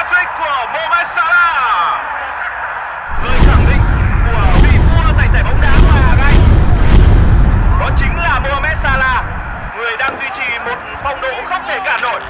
hat-trick của Mohamed Salah. Người khẳng định của vị vua tài giải bóng đá của Hà Anh. Đó chính là Mohamed Salah, người đang duy trì một phong độ không thể cản nổi.